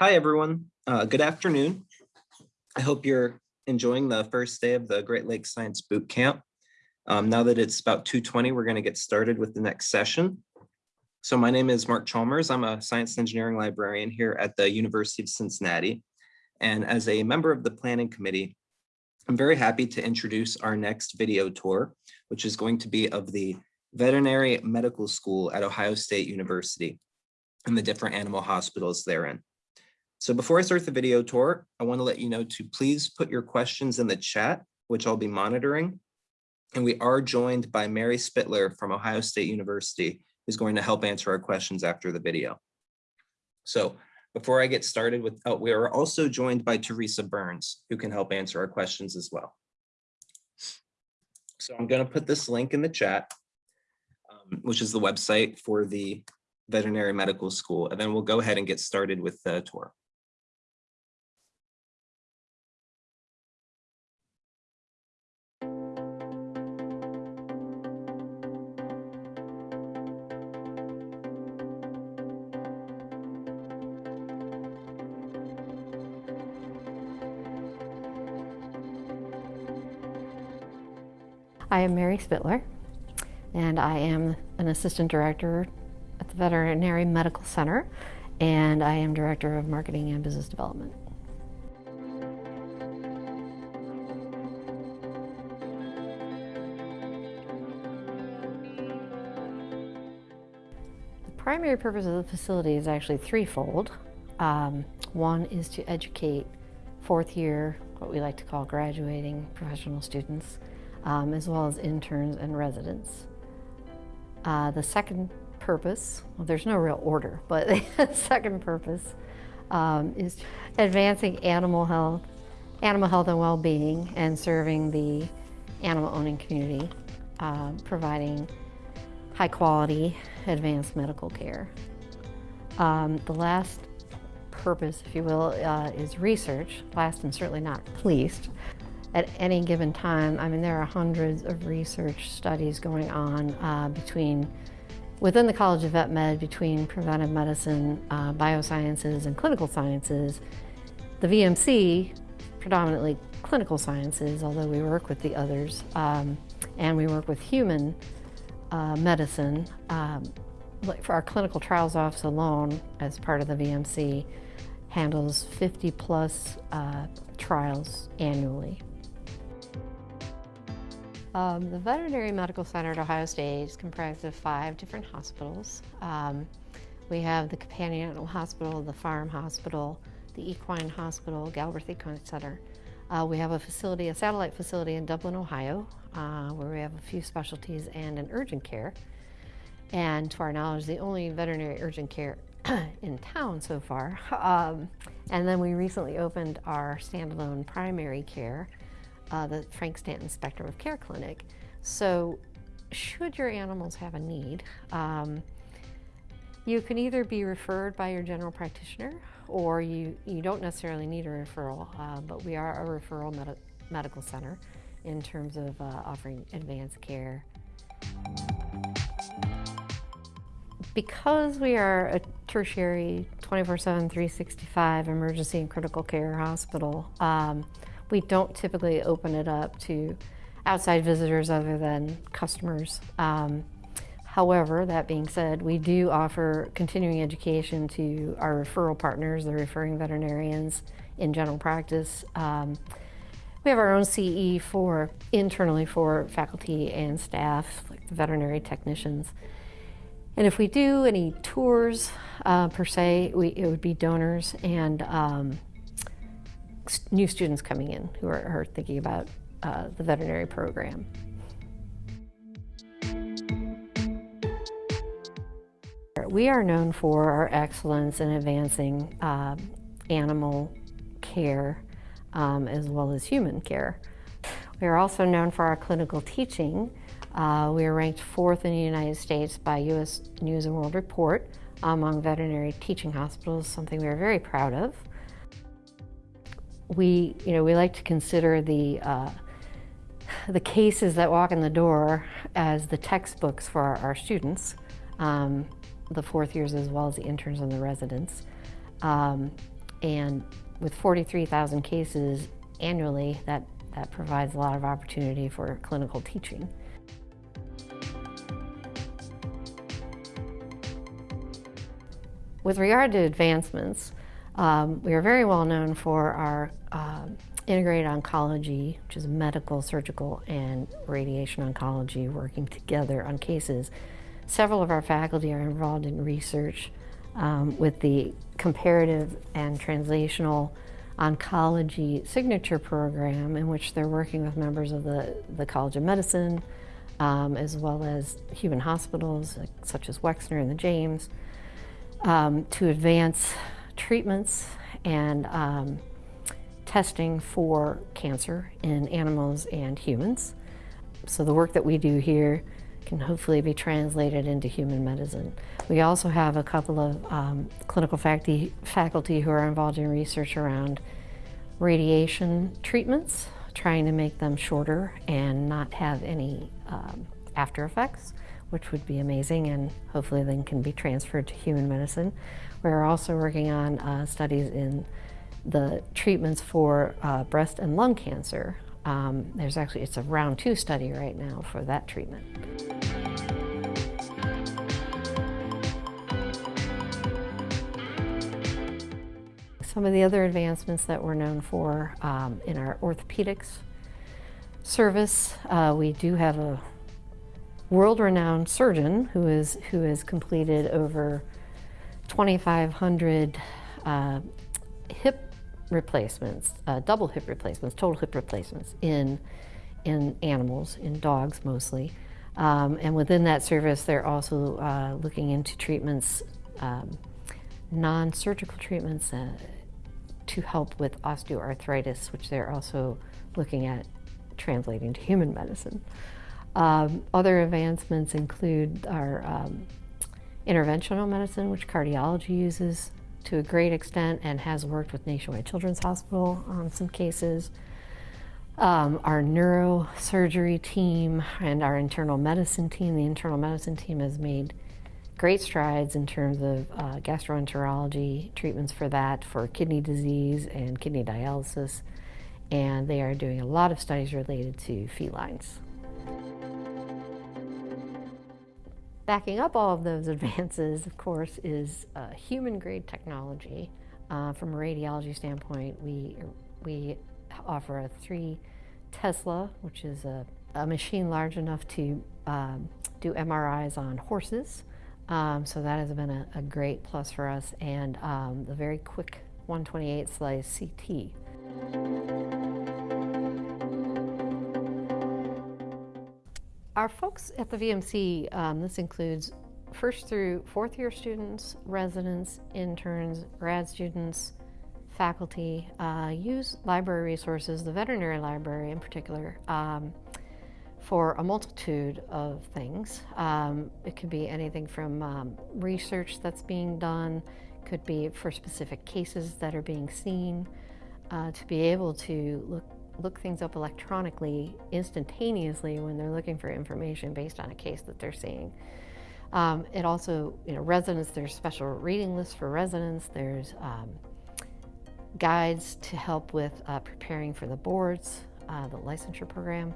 Hi, everyone. Uh, good afternoon. I hope you're enjoying the first day of the Great Lakes Science Boot Camp. Um, now that it's about 2.20, we're going to get started with the next session. So my name is Mark Chalmers. I'm a science and engineering librarian here at the University of Cincinnati. And as a member of the planning committee, I'm very happy to introduce our next video tour, which is going to be of the Veterinary Medical School at Ohio State University and the different animal hospitals therein. So before I start the video tour, I want to let you know to please put your questions in the chat, which I'll be monitoring. And we are joined by Mary Spittler from Ohio State University, who's going to help answer our questions after the video. So before I get started with, oh, we are also joined by Teresa Burns, who can help answer our questions as well. So I'm going to put this link in the chat, um, which is the website for the veterinary medical school, and then we'll go ahead and get started with the tour. I am Mary Spittler, and I am an assistant director at the Veterinary Medical Center, and I am director of marketing and business development. The primary purpose of the facility is actually threefold. Um, one is to educate fourth year, what we like to call graduating professional students, um, as well as interns and residents. Uh, the second purpose, well, there's no real order, but the second purpose um, is advancing animal health, animal health and well-being and serving the animal owning community, uh, providing high quality advanced medical care. Um, the last purpose, if you will, uh, is research, last and certainly not least at any given time, I mean, there are hundreds of research studies going on uh, between, within the College of Vet Med, between preventive medicine, uh, biosciences, and clinical sciences. The VMC, predominantly clinical sciences, although we work with the others, um, and we work with human uh, medicine. Um, for our clinical trials office alone, as part of the VMC, handles 50 plus uh, trials annually. Um, the Veterinary Medical Center at Ohio State is comprised of five different hospitals. Um, we have the Companion Animal Hospital, the Farm Hospital, the Equine Hospital, Galbraith Equine Center. Uh, we have a facility, a satellite facility in Dublin, Ohio, uh, where we have a few specialties and an urgent care. And to our knowledge, the only veterinary urgent care in town so far. Um, and then we recently opened our standalone primary care uh, the Frank Stanton Spectrum of Care Clinic. So should your animals have a need, um, you can either be referred by your general practitioner or you, you don't necessarily need a referral, uh, but we are a referral med medical center in terms of uh, offering advanced care. Because we are a tertiary 24-7, 365 emergency and critical care hospital, um, we don't typically open it up to outside visitors other than customers. Um, however, that being said, we do offer continuing education to our referral partners, the referring veterinarians in general practice. Um, we have our own CE for internally for faculty and staff, like the veterinary technicians. And if we do any tours uh, per se, we, it would be donors and um, new students coming in who are, are thinking about uh, the veterinary program. We are known for our excellence in advancing uh, animal care um, as well as human care. We are also known for our clinical teaching. Uh, we are ranked fourth in the United States by U.S. News & World Report among veterinary teaching hospitals, something we are very proud of we, you know, we like to consider the, uh, the cases that walk in the door as the textbooks for our, our students, um, the fourth years as well as the interns and the residents. Um, And with 43,000 cases annually, that, that provides a lot of opportunity for clinical teaching. With regard to advancements, um, we are very well known for our um, integrated oncology, which is medical, surgical, and radiation oncology working together on cases. Several of our faculty are involved in research um, with the comparative and translational oncology signature program in which they're working with members of the, the College of Medicine, um, as well as human hospitals such as Wexner and the James, um, to advance treatments and um, testing for cancer in animals and humans. So the work that we do here can hopefully be translated into human medicine. We also have a couple of um, clinical faculty, faculty who are involved in research around radiation treatments, trying to make them shorter and not have any um, after effects, which would be amazing and hopefully then can be transferred to human medicine. We're also working on uh, studies in the treatments for uh, breast and lung cancer. Um, there's actually, it's a round two study right now for that treatment. Some of the other advancements that we're known for um, in our orthopedics service, uh, we do have a world-renowned surgeon who is who has completed over 2,500 uh, hip replacements, uh, double hip replacements, total hip replacements in in animals, in dogs mostly. Um, and within that service, they're also uh, looking into treatments, um, non-surgical treatments uh, to help with osteoarthritis, which they're also looking at translating to human medicine. Um, other advancements include our um, interventional medicine, which cardiology uses to a great extent and has worked with Nationwide Children's Hospital on some cases. Um, our neurosurgery team and our internal medicine team, the internal medicine team has made great strides in terms of uh, gastroenterology treatments for that, for kidney disease and kidney dialysis. And they are doing a lot of studies related to felines. Backing up all of those advances, of course, is uh, human grade technology. Uh, from a radiology standpoint, we, we offer a three Tesla, which is a, a machine large enough to um, do MRIs on horses. Um, so that has been a, a, great plus for us and um, the very quick 128 slice CT. Our folks at the VMC, um, this includes first through fourth year students, residents, interns, grad students, faculty, uh, use library resources, the veterinary library in particular, um, for a multitude of things. Um, it could be anything from um, research that's being done, could be for specific cases that are being seen, uh, to be able to look look things up electronically instantaneously when they're looking for information based on a case that they're seeing. Um, it also, you know, residents, there's special reading lists for residents, there's um, guides to help with uh, preparing for the boards, uh, the licensure program.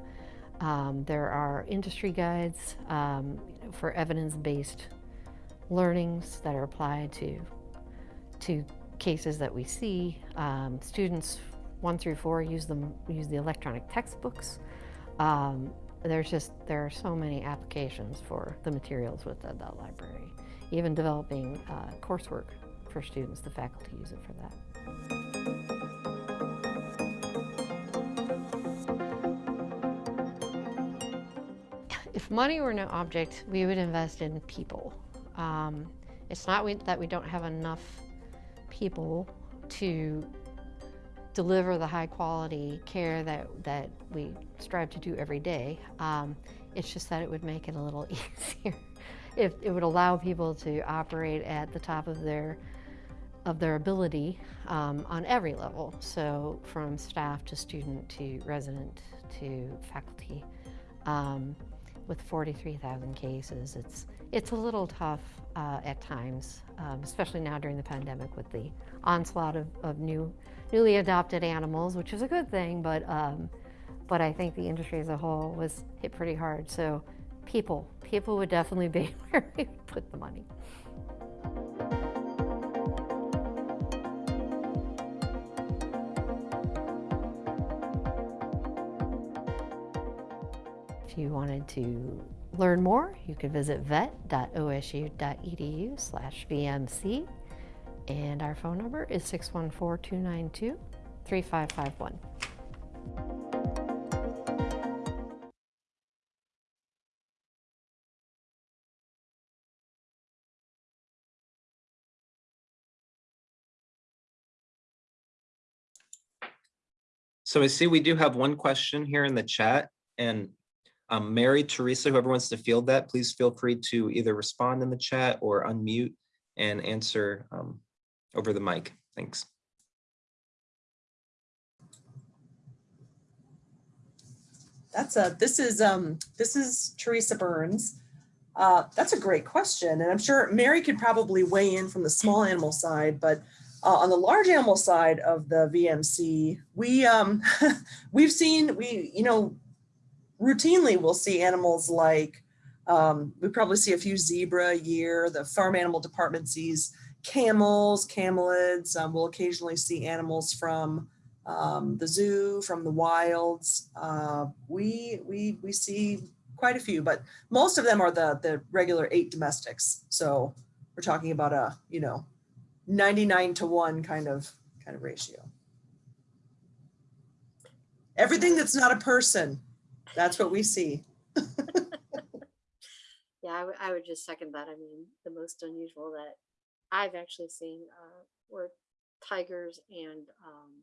Um, there are industry guides um, for evidence-based learnings that are applied to, to cases that we see. Um, students one through four use them use the electronic textbooks. Um, there's just there are so many applications for the materials with the, the library. Even developing uh, coursework for students, the faculty use it for that. If money were no object, we would invest in people. Um, it's not we, that we don't have enough people to deliver the high quality care that, that we strive to do every day. Um, it's just that it would make it a little easier. if it would allow people to operate at the top of their of their ability um, on every level. So from staff to student to resident to faculty. Um, with 43,000 cases, it's, it's a little tough uh, at times, um, especially now during the pandemic with the onslaught of, of new, newly adopted animals, which is a good thing, but um, but I think the industry as a whole was hit pretty hard. So people, people would definitely be where we put the money. If you wanted to learn more, you could visit vet.osu.edu slash VMC. And our phone number is 614-292-3551. So I see we do have one question here in the chat and um, Mary, Teresa, whoever wants to field that, please feel free to either respond in the chat or unmute and answer um, over the mic. Thanks. That's a, this is, um, this is Teresa Burns. Uh, that's a great question. And I'm sure Mary could probably weigh in from the small animal side, but uh, on the large animal side of the VMC, we, um, we've seen, we, you know, routinely we'll see animals like, um, we probably see a few zebra a year. The farm animal department sees camels, camelids. Um, we'll occasionally see animals from um, the zoo, from the wilds. Uh, we, we, we see quite a few, but most of them are the, the regular eight domestics. So we're talking about a, you know, 99 to one kind of, kind of ratio. Everything that's not a person, that's what we see. Yeah, I I would just second that. I mean, the most unusual that I've actually seen uh, were tigers and um,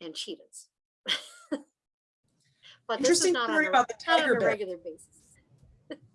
and cheetahs. but this is Interesting not on story a, about the not on tiger a bit. regular basis.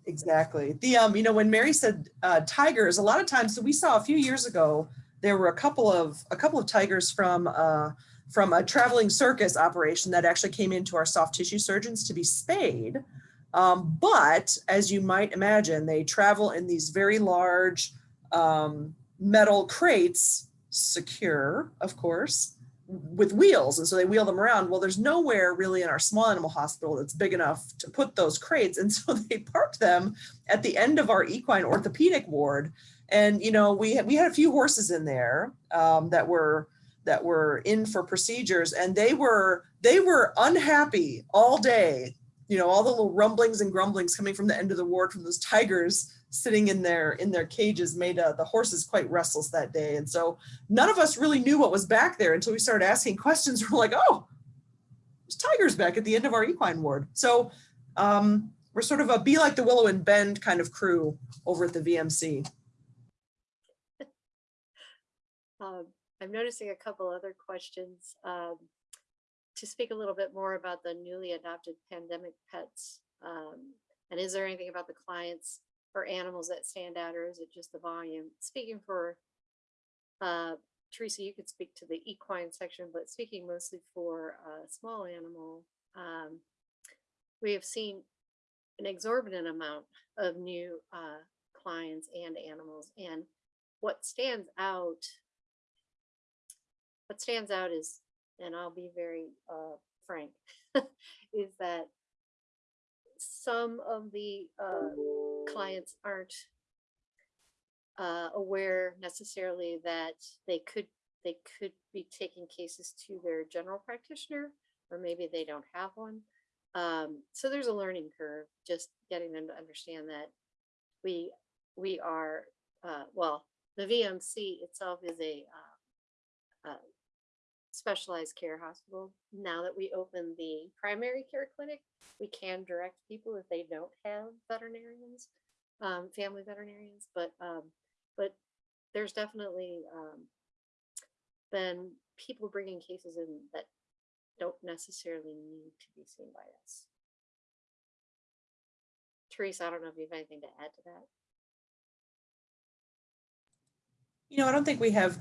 Exactly. The, um, you know, when Mary said, uh, tigers, a lot of times, so we saw a few years ago, there were a couple of, a couple of tigers from, uh, from a traveling circus operation that actually came into our soft tissue surgeons to be spayed. Um, but as you might imagine, they travel in these very large, um, metal crates, secure, of course, with wheels. And so they wheel them around. Well, there's nowhere really in our small animal hospital that's big enough to put those crates. And so they parked them at the end of our equine orthopedic ward. And, you know, we had, we had a few horses in there um, that were that were in for procedures and they were they were unhappy all day you know all the little rumblings and grumblings coming from the end of the ward from those tigers sitting in their in their cages made uh, the horses quite restless that day and so none of us really knew what was back there until we started asking questions we're like oh there's tigers back at the end of our equine ward so um we're sort of a be like the willow and bend kind of crew over at the vmc Um, I'm noticing a couple other questions. Um, to speak a little bit more about the newly adopted pandemic pets. Um, and is there anything about the clients or animals that stand out or is it just the volume? Speaking for uh, Teresa, you could speak to the equine section, but speaking mostly for a small animal, um, we have seen an exorbitant amount of new uh, clients and animals. And what stands out what stands out is, and I'll be very uh, frank, is that some of the uh, clients aren't uh, aware necessarily that they could they could be taking cases to their general practitioner, or maybe they don't have one. Um, so there's a learning curve, just getting them to understand that we we are uh, well, the VMC itself is a uh, specialized care hospital. Now that we open the primary care clinic, we can direct people if they don't have veterinarians, um, family veterinarians, but, um, but there's definitely, um, been people bringing cases in that don't necessarily need to be seen by us. Teresa, I don't know if you have anything to add to that. You know, I don't think we have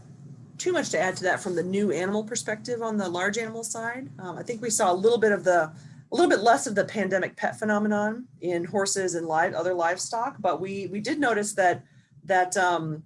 too much to add to that from the new animal perspective on the large animal side. Um, I think we saw a little bit of the a little bit less of the pandemic pet phenomenon in horses and live other livestock, but we we did notice that that um,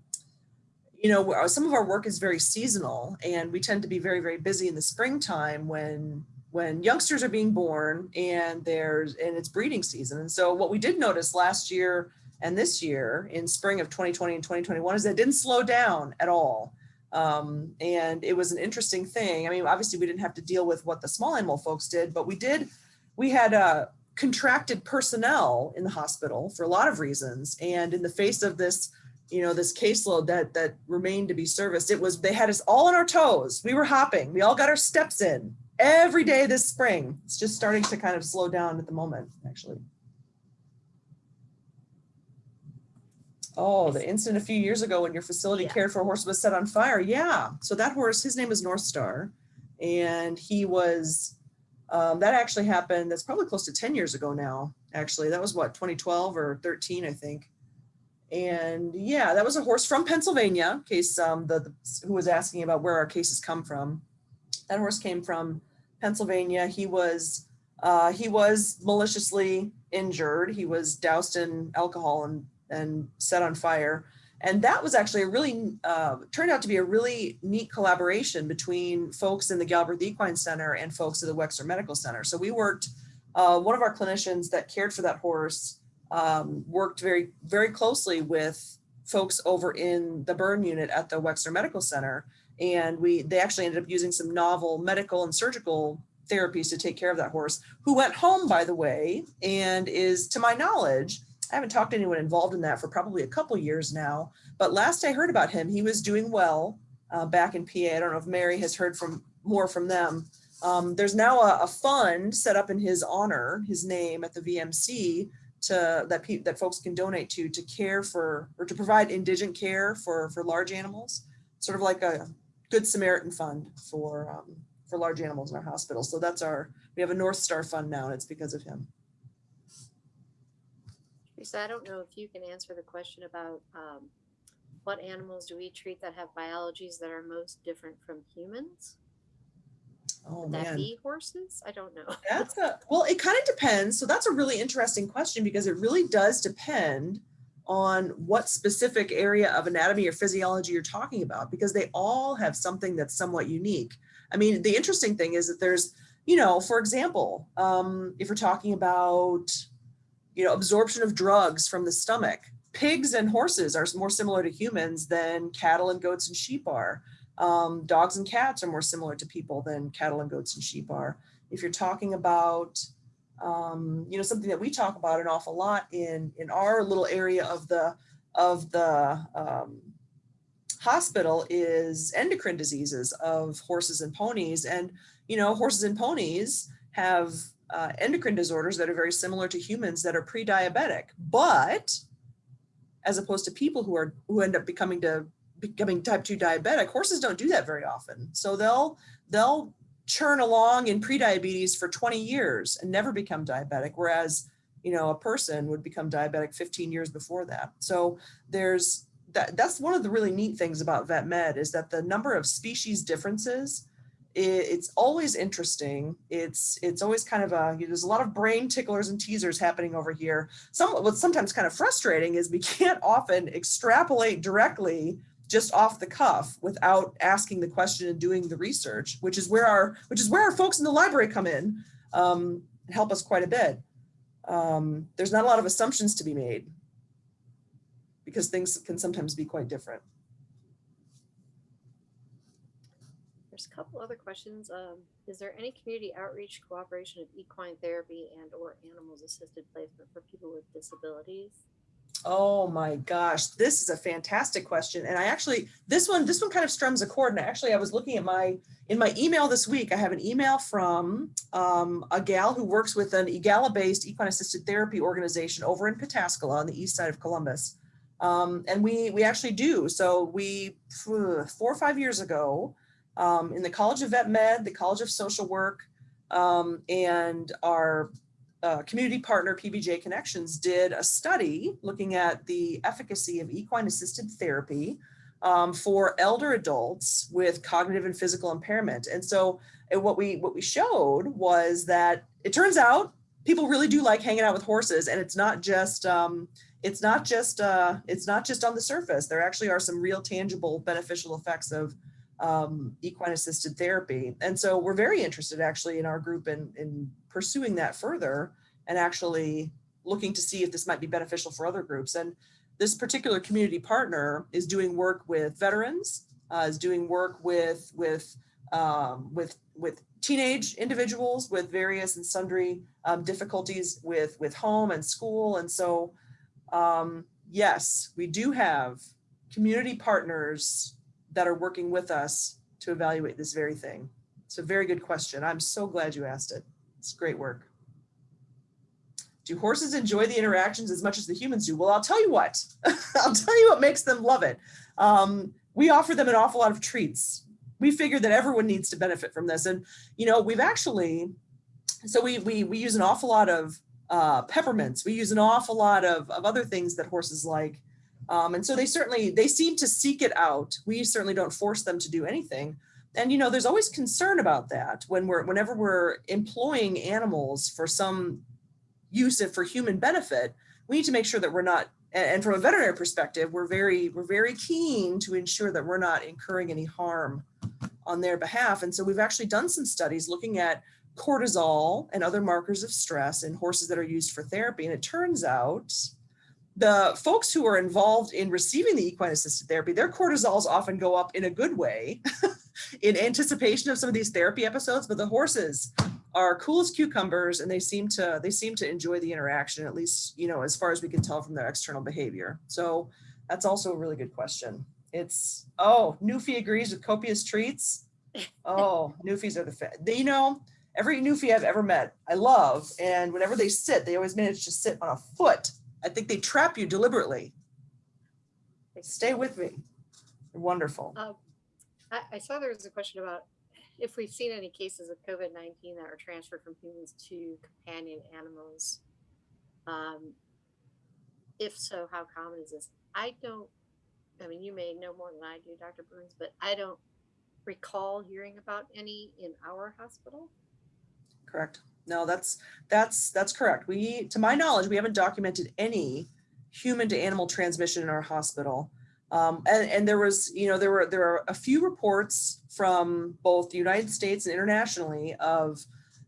you know some of our work is very seasonal, and we tend to be very very busy in the springtime when when youngsters are being born and there's and it's breeding season. And so what we did notice last year and this year in spring of 2020 and 2021 is that it didn't slow down at all. Um, and it was an interesting thing. I mean, obviously we didn't have to deal with what the small animal folks did, but we did, we had uh, contracted personnel in the hospital for a lot of reasons. And in the face of this, you know, this caseload that that remained to be serviced, it was, they had us all on our toes. We were hopping. We all got our steps in every day this spring. It's just starting to kind of slow down at the moment, actually. Oh, the incident a few years ago when your facility Yeah. cared for a horse was set on fire. Yeah. So that horse, his name is North Star. And he was, um, that actually happened, that's probably close to 10 years ago now, actually. That was what, 2012 or 13, I think. And yeah, that was a horse from Pennsylvania, in case um, the, the who was asking about where our cases come from. That horse came from Pennsylvania. He was uh, he was maliciously injured. He was doused in alcohol and and set on fire. And that was actually a really uh, turned out to be a really neat collaboration between folks in the Galbraith Equine Center and folks at the Wexner Medical Center. So we worked. Uh, one of our clinicians that cared for that horse um, worked very very closely with folks over in the burn unit at the Wexner Medical Center and we they actually ended up using some novel medical and surgical therapies to take care of that horse who went home by the way and is to my knowledge i haven't talked to anyone involved in that for probably a couple years now but last i heard about him he was doing well uh, back in pa i don't know if mary has heard from more from them um, there's now a, a fund set up in his honor his name at the vmc to that that folks can donate to to care for or to provide indigent care for for large animals sort of like a Good Samaritan Fund for um, for large animals in our hospital. So that's our we have a North Star Fund now, and it's because of him. Teresa, I don't know if you can answer the question about um, what animals do we treat that have biologies that are most different from humans? Oh Would that man, be horses? I don't know. that's a well. It kind of depends. So that's a really interesting question because it really does depend on what specific area of anatomy or physiology you're talking about because they all have something that's somewhat unique. I mean, the interesting thing is that there's, you know, for example, um, if we're talking about, you know, absorption of drugs from the stomach, pigs and horses are more similar to humans than cattle and goats and sheep are. Um, dogs and cats are more similar to people than cattle and goats and sheep are. If you're talking about, um, you know, something that we talk about an awful lot in in our little area of the of the um, hospital is endocrine diseases of horses and ponies, and you know, horses and ponies have uh, endocrine disorders that are very similar to humans that are pre-diabetic, but as opposed to people who are who end up becoming to becoming type 2 diabetic horses don't do that very often. So they'll they'll churn along in prediabetes for 20 years and never become diabetic whereas you know a person would become diabetic 15 years before that. So there's that that's one of the really neat things about vet med is that the number of species differences it's always interesting it's it's always kind of a there's a lot of brain ticklers and teasers happening over here some what's sometimes kind of frustrating is we can't often extrapolate directly just off the cuff without asking the question and doing the research, which is where our which is where our folks in the library come in um, and help us quite a bit. Um, there's not a lot of assumptions to be made because things can sometimes be quite different. There's a couple other questions. Um, is there any community outreach cooperation of equine therapy and or animals assisted placement for people with disabilities? Oh my gosh, this is a fantastic question. And I actually, this one, this one kind of strums a chord. And actually I was looking at my, in my email this week, I have an email from um, a gal who works with an EAGALA-based equine assisted therapy organization over in Pataskala on the east side of Columbus. Um, and we, we actually do. So we, four or five years ago, um, in the College of Vet Med, the College of Social Work, um, and our uh, community partner PBJ Connections did a study looking at the efficacy of equine assisted therapy um, for elder adults with cognitive and physical impairment. And so and what we what we showed was that it turns out people really do like hanging out with horses and it's not just um, it's not just uh, it's not just on the surface. There actually are some real tangible beneficial effects of um, equine assisted therapy. And so we're very interested actually in our group in, in pursuing that further and actually looking to see if this might be beneficial for other groups. And this particular community partner is doing work with veterans, uh, is doing work with with um, with with teenage individuals with various and sundry um, difficulties with with home and school. And so, um, yes, we do have community partners that are working with us to evaluate this very thing. It's a very good question. I'm so glad you asked it. It's great work. Do horses enjoy the interactions as much as the humans do? Well, I'll tell you what, I'll tell you what makes them love it. Um, we offer them an awful lot of treats. We figure that everyone needs to benefit from this. And, you know, we've actually, so we, we, we use an awful lot of uh, peppermints. We use an awful lot of, of other things that horses like. Um, and so they certainly, they seem to seek it out. We certainly don't force them to do anything. And, you know, there's always concern about that when we're, whenever we're employing animals for some use for human benefit, we need to make sure that we're not, and from a veterinary perspective, we're very, we're very keen to ensure that we're not incurring any harm on their behalf. And so we've actually done some studies looking at cortisol and other markers of stress in horses that are used for therapy. And it turns out the folks who are involved in receiving the equine assisted therapy, their cortisols often go up in a good way in anticipation of some of these therapy episodes, but the horses are cool as cucumbers and they seem to they seem to enjoy the interaction at least you know as far as we can tell from their external behavior. So that's also a really good question. It's oh newfie agrees with copious treats? Oh newfies are the they you know every newfie i've ever met i love and whenever they sit they always manage to sit on a foot i think they trap you deliberately stay with me They're wonderful Um, I, I saw there was a question about if we've seen any cases of COVID-19 that were transferred from humans to companion animals. Um, if so, how common is this? I don't, I mean, you may know more than I do, Dr. Burns, but I don't recall hearing about any in our hospital. correct no that's that's that's correct. We to my knowledge we haven't documented any human to animal transmission in our hospital. Um, and, and there was you know there were there are a few reports from both the united states and internationally of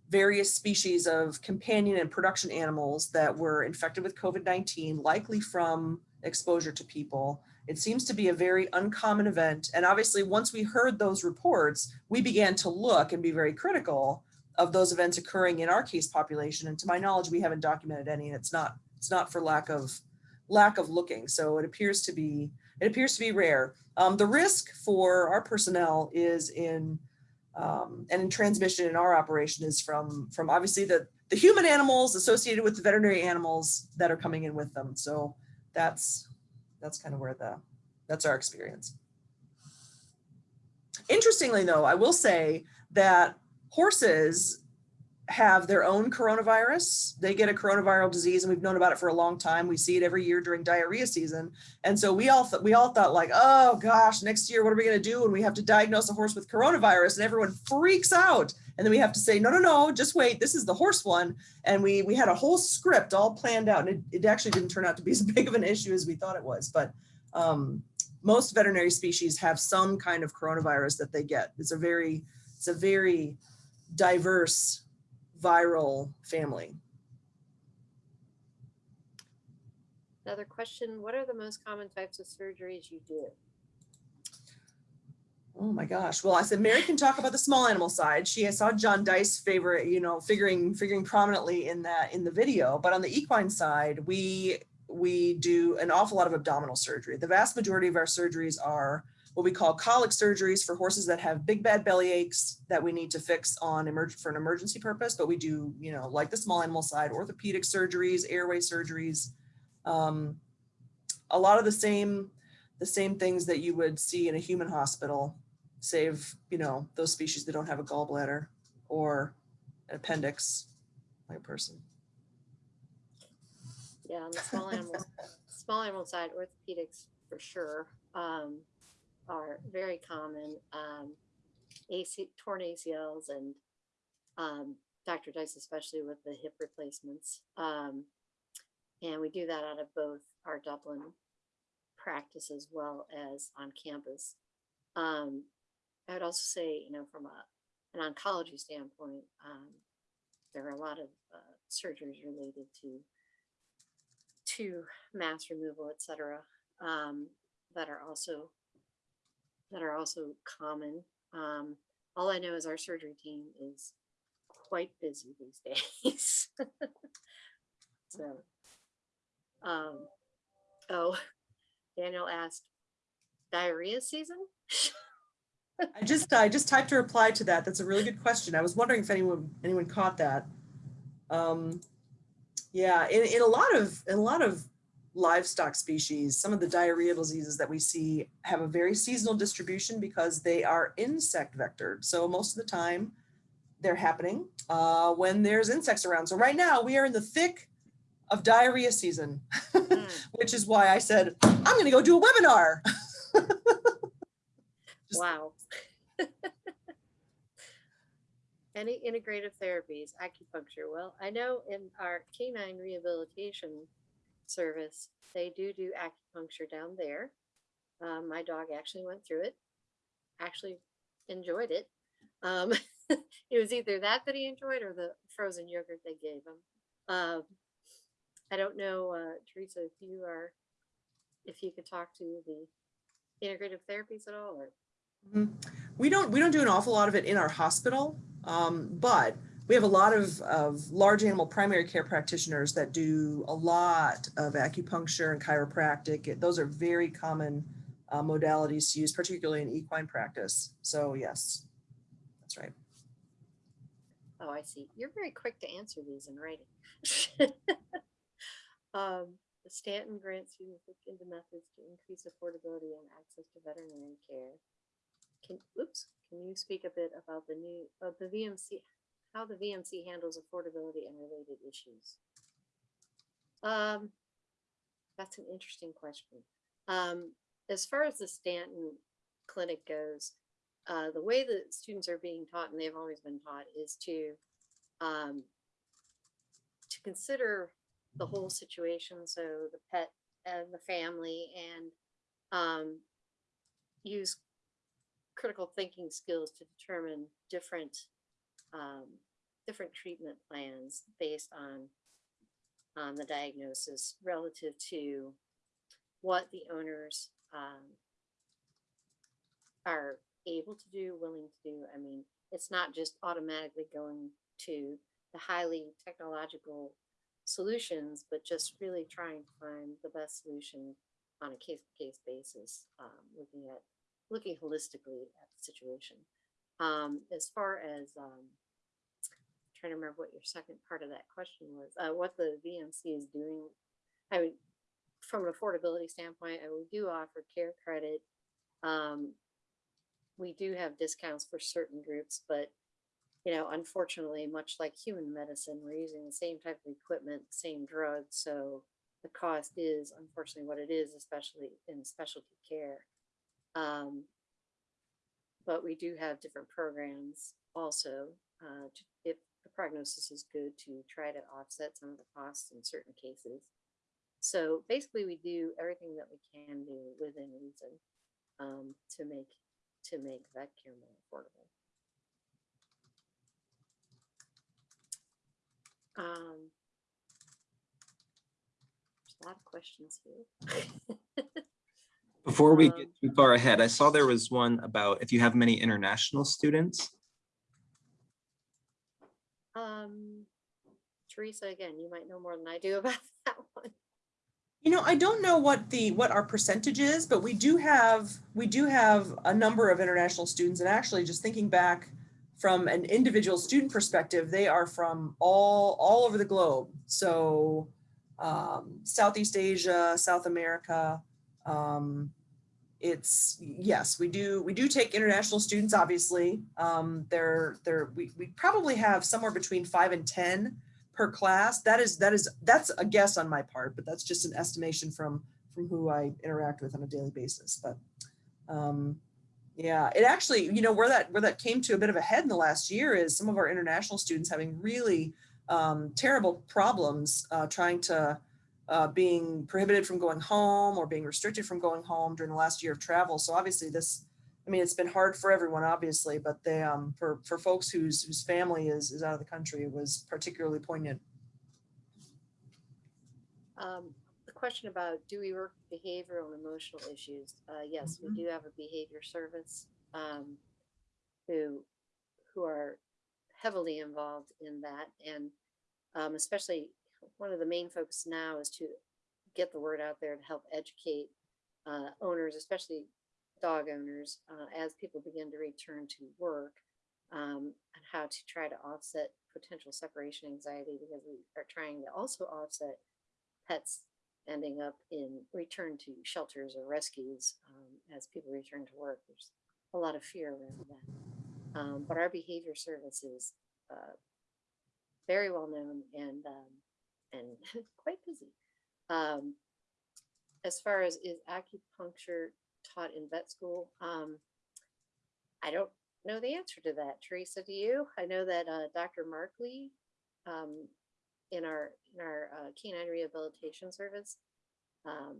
various species of companion and production animals that were infected with covid-19 likely from exposure to people. It seems to be a very uncommon event and obviously once we heard those reports we began to look and be very critical of those events occurring in our case population. And to my knowledge, we haven't documented any, and it's not it's not for lack of lack of looking. So it appears to be it appears to be rare. Um, the risk for our personnel is in um, and in transmission in our operation is from from obviously the the human animals associated with the veterinary animals that are coming in with them. So that's that's kind of where the that's our experience. Interestingly, though, I will say that horses have their own coronavirus. They get a coronavirus disease, and we've known about it for a long time. We see it every year during diarrhea season, and so we all we all thought like, oh gosh, next year what are we going to do when we have to diagnose a horse with coronavirus? And everyone freaks out, and then we have to say, no, no, no, just wait. This is the horse one, and we we had a whole script all planned out, and it, it actually didn't turn out to be as big of an issue as we thought it was, but. Um, most veterinary species have some kind of coronavirus that they get. It's a very, it's a very diverse viral family. Another question, what are the most common types of surgeries you do? Oh my gosh. Well, I said Mary can talk about the small animal side. She I saw John Dyce favorite, you know, figuring figuring prominently in that in the video. But on the equine side, we we do an awful lot of abdominal surgery. The vast majority of our surgeries are what we call colic surgeries for horses that have big bad belly aches that we need to fix on emerg- for an emergency purpose. But we do, you know, like the small animal side, orthopedic surgeries, airway surgeries, um, a lot of the same the same things that you would see in a human hospital, save you know those species that don't have a gallbladder or an appendix, like a person. Yeah, on the small animal, small animal side, orthopedics for sure, um, are very common. Um, AC, torn ACLs and, um, Dr. Dyce, especially with the hip replacements. Um, and we do that out of both our Dublin practice as well as on campus. Um, I would also say, you know, from a, an oncology standpoint, um, there are a lot of uh, surgeries related to to mass removal, et cetera, um, that are also that are also common. Um, all I know is our surgery team is quite busy these days. so, um, oh, Daniel asked, diarrhea season? I just, I just typed a reply to that. That's a really good question. I was wondering if anyone, anyone caught that. Um, yeah, in, in a lot of, in a lot of livestock species, some of the diarrheal diseases that we see have a very seasonal distribution because they are insect vectored. So most of the time they're happening uh, when there's insects around. So right now we are in the thick of diarrhea season, Mm, which is why I said, I'm going to go do a webinar. Just- wow. Any integrative therapies, acupuncture? Well, I know in our canine rehabilitation service, they do do acupuncture down there. Um, my dog actually went through it, actually enjoyed it. Um, it was either that that he enjoyed or the frozen yogurt they gave him. Um, I don't know, uh, Teresa, if you are, if you could talk to the integrative therapies at all, or Mhm. We don't, we don't do an awful lot of it in our hospital, um, but we have a lot of, of large animal primary care practitioners that do a lot of acupuncture and chiropractic. It- Those are very common uh, modalities to use, particularly in equine practice. So yes, that's right. Oh, I see. You're very quick to answer these in writing. um, the Stanton grants students look into methods to increase affordability and access to veterinary care. Can, oops, can you speak a bit about the new, of the VMC, how the VMC handles affordability and related issues? Um, that's an interesting question. Um, as far as the Stanton clinic goes, uh, the way that students are being taught, and they've always been taught, is to um, to consider the whole situation. So the pet and the family, and um, use critical thinking skills to determine different um, different treatment plans based on on the diagnosis relative to what the owners um, are able to do, willing to do. I mean, it's not just automatically going to the highly technological solutions, but just really trying to find the best solution on a case by case basis, um, looking at looking holistically at the situation. Um, as far as um, trying to remember what your second part of that question was, uh, what the VMC is doing. I mean, from an affordability standpoint, uh, we do offer care credit. Um, we do have discounts for certain groups, but you know, unfortunately, much like human medicine, we're using the same type of equipment, same drugs, so the cost is unfortunately what it is, especially in specialty care. Um, but we do have different programs also, uh, to, the prognosis is good, to try to offset some of the costs in certain cases. So basically, we do everything that we can do within reason um, to make to make vet care more affordable. Um, there's a lot of questions here. Before we get Um, too far ahead, I saw there was one about if you have many international students. Um, Teresa, again, you might know more than I do about that one. You know, I don't know what the, what our percentage is, but we do have, we do have a number of international students and actually just thinking back from an individual student perspective, they are from all, all over the globe. So um, Southeast Asia, South America. Um, it's, yes, we do, we do take international students, obviously. Um, they're, they're, we, we probably have somewhere between five and 10 per class. That is, that is, that's a guess on my part, but that's just an estimation from, from who I interact with on a daily basis. But um, Yeah, it actually, you know, where that where that came to a bit of a head in the last year is some of our international students having really um, terrible problems uh, trying to uh, being prohibited from going home or being restricted from going home during the last year of travel. So obviously this, I mean, it's been hard for everyone, obviously, but they um, for for folks whose whose family is is out of the country, it was particularly poignant. Um, the question about do we work with behavioral and emotional issues? Uh, yes, Mhm. we do have a behavior service um, who who are heavily involved in that, and um, especially one of the main focus now is to get the word out there to help educate uh, owners, especially dog owners, uh, as people begin to return to work, um, and how to try to offset potential separation anxiety because we are trying to also offset pets ending up in return to shelters or rescues um, as people return to work. There's a lot of fear around that. Um, but our behavior service is uh, very well known and um, and quite busy. Um, as far as is acupuncture taught in vet school, um, I don't know the answer to that. Teresa, do you? I know that uh, Dr. Markley um, in our in our uh, canine rehabilitation service. Um,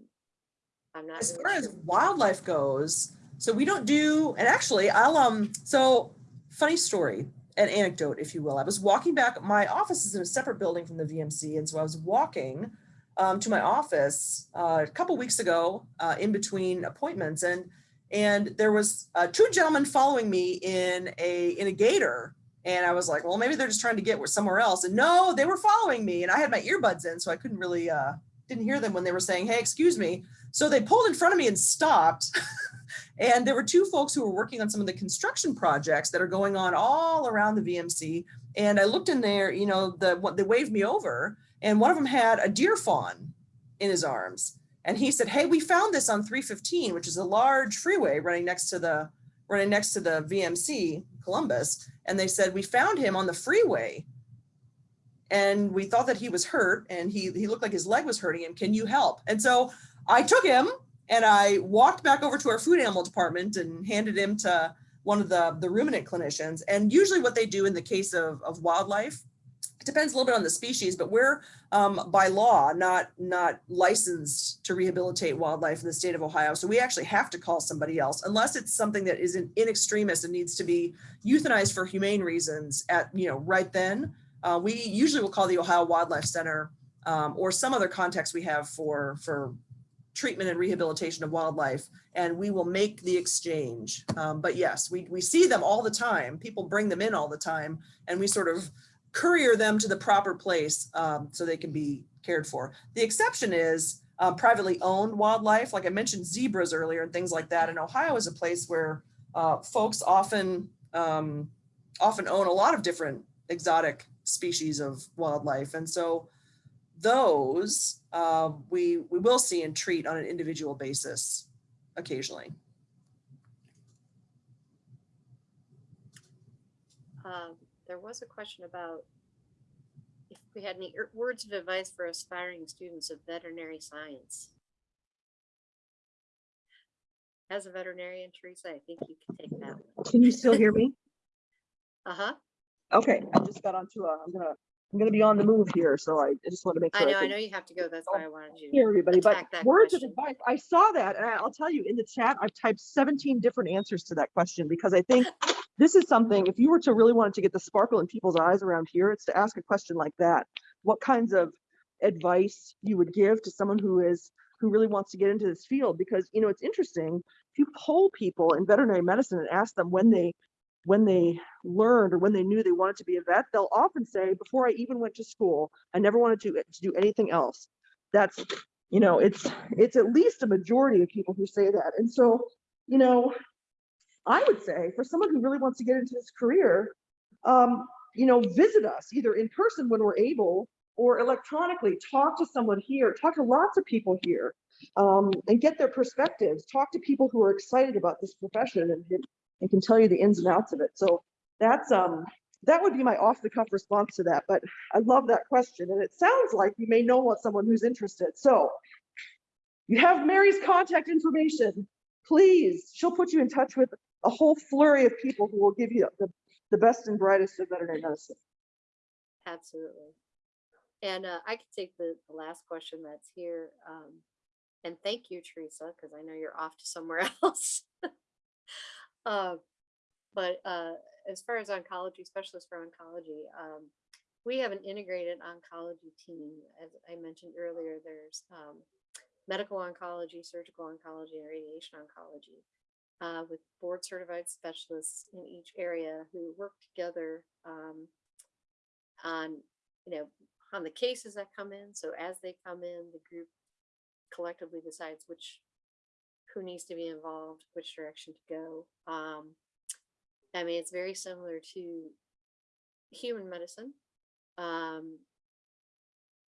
I'm not as really far as wildlife goes, so we don't do, and actually I'll, um, so funny story, an anecdote, if you will. I was walking back, my office is in a separate building from the VMC. And so I was walking um, to my office uh, a couple weeks ago uh, in between appointments and and there was uh, two gentlemen following me in a in a gator and I was like, well, maybe they're just trying to get somewhere else. And no, they were following me and I had my earbuds in, so I couldn't really uh, didn't hear them when they were saying, hey, excuse me. So they pulled in front of me and stopped. and there were two folks who were working on some of the construction projects that are going on all around the VMC. And I looked in there, you know, the what they waved me over, and one of them had a deer fawn in his arms. And he said, Hey, we found this on 315, which is a large freeway running next to the running next to the VMC Columbus. And they said, We found him on the freeway and we thought that he was hurt and he, he looked like his leg was hurting him. Can you help? And so I took him and I walked back over to our food animal department and handed him to one of the, the ruminant clinicians. And usually what they do in the case of, of wildlife, it depends a little bit on the species, but we're um, by law not not licensed to rehabilitate wildlife in the state of Ohio. So we actually have to call somebody else unless it's something that is in, in extremis and needs to be euthanized for humane reasons at, you know, right then. Uh, we usually will call the Ohio Wildlife Center um, or some other context we have for, for treatment and rehabilitation of wildlife, and we will make the exchange. Um, but yes, we, we see them all the time. People bring them in all the time, and we sort of courier them to the proper place um, so they can be cared for. The exception is uh, privately owned wildlife. Like I mentioned zebras earlier and things like that. And Ohio is a place where uh, folks often um, often own a lot of different exotic species of wildlife. And so those uh, we, we will see and treat on an individual basis occasionally. Um, there was a question about if we had any words of advice for aspiring students of veterinary science. As a veterinarian, Teresa, I think you can take that one. Can you still hear me? Uh-huh. Okay, I just got onto a, I'm gonna, I'm gonna be on the move here, so I I just want to make I sure. know, I can know you have to go. That's why I wanted you. Hear everybody, but words of advice, I saw that and I- I'll tell you, in the chat, I've typed seventeen different answers to that question because I think this is something, if you were to really want to get the sparkle in people's eyes around here, it's to ask a question like that. What kinds of advice you would give to someone who is, who really wants to get into this field? Because, you know, it's interesting, if you poll people in veterinary medicine and ask them when they when they learned or when they knew they wanted to be a vet, they'll often say, before I even went to school, I never wanted to, to do anything else. That's, you know, it's it's at least a majority of people who say that. And so, you know, I would say for someone who really wants to get into this career, um, you know, visit us either in person when we're able or electronically, talk to someone here, talk to lots of people here um, and get their perspectives, talk to people who are excited about this profession and, and can tell you the ins and outs of it. So that's, um, that would be my off the cuff response to that, but I love that question. And it sounds like you may know someone who's interested. So you have Mary's contact information. Please, she'll put you in touch with a whole flurry of people who will give you the, the best and brightest of veterinary medicine. Absolutely. And uh, I could take the, the last question that's here. Um, and thank you, Teresa, because I know you're off to somewhere else. Uh, but uh, as far as oncology, specialists for oncology, um, we have an integrated oncology team. As I mentioned earlier, there's um, medical oncology, surgical oncology, and radiation oncology uh, with board certified specialists in each area who work together um, on, you know, on the cases that come in. So as they come in, the group collectively decides which, who needs to be involved, which direction to go. Um, I mean, it's very similar to human medicine. Um,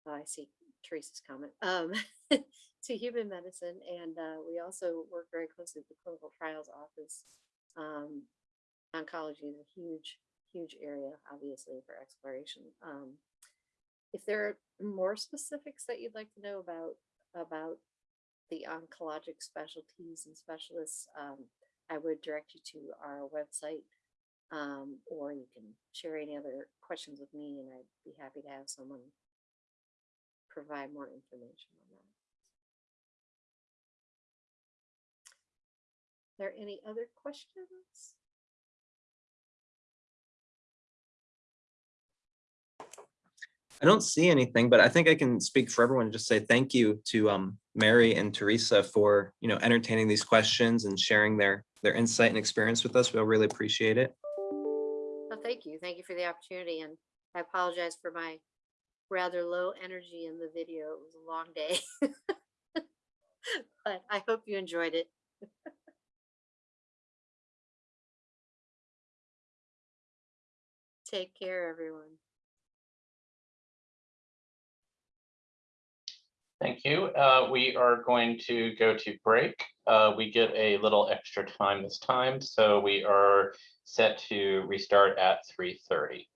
oh, I see Teresa's comment. Um, to human medicine, and uh, we also work very closely with the clinical trials office. Um, oncology is a huge, huge area, obviously, for exploration. Um, if there are more specifics that you'd like to know about about the oncologic specialties and specialists, um, I would direct you to our website, um, or you can share any other questions with me, and I'd be happy to have someone provide more information on that. Are there any other questions? I don't see anything, but I think I can speak for everyone and just say thank you to um, Mary and Teresa for, you know, entertaining these questions and sharing their, their insight and experience with us. We'll really appreciate it. Well, thank you. Thank you for the opportunity. And I apologize for my rather low energy in the video. It was a long day. but I hope you enjoyed it. Take care, everyone. Thank you. Uh, we are going to go to break. Uh, we get a little extra time this time, so we are set to restart at three thirty.